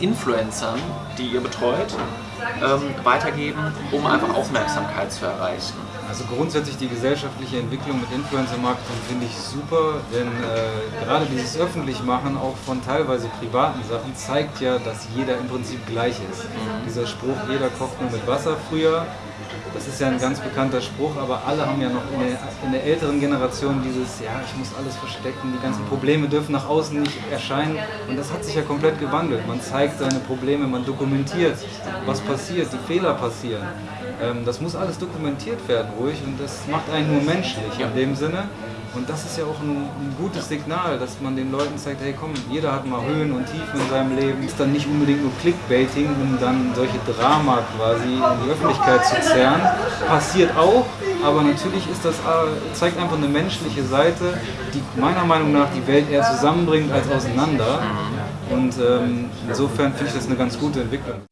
Influencern, die ihr betreut, ähm, weitergeben, um einfach Aufmerksamkeit zu erreichen? Also grundsätzlich die gesellschaftliche Entwicklung mit Influencer-Marketing finde ich super, denn äh, gerade dieses Öffentlichmachen auch von teilweise privaten Sachen zeigt ja, dass jeder im Prinzip gleich ist. Mhm. Dieser Spruch, jeder kocht nur mit Wasser früher, das ist ja ein ganz bekannter Spruch, aber alle haben ja noch in der, in der, älteren Generation dieses, ja, ich muss alles verstecken, die ganzen Probleme dürfen nach außen nicht erscheinen. Und das hat sich ja komplett gewandelt. Man zeigt seine Probleme, man dokumentiert, was passiert, die Fehler passieren. Ähm, das muss alles dokumentiert werden, ruhig, und das macht einen nur menschlich in dem Sinne. Und das ist ja auch ein, ein, gutes Signal, dass man den Leuten zeigt, hey komm, jeder hat mal Höhen und Tiefen in seinem Leben. Ist dann nicht unbedingt nur Clickbaiting, um dann solche Drama quasi in die Öffentlichkeit zu zerren. Passiert auch, aber natürlich ist das, äh, zeigt einfach eine menschliche Seite, die meiner Meinung nach die Welt eher zusammenbringt als auseinander. Und ähm, insofern finde ich das eine ganz gute Entwicklung.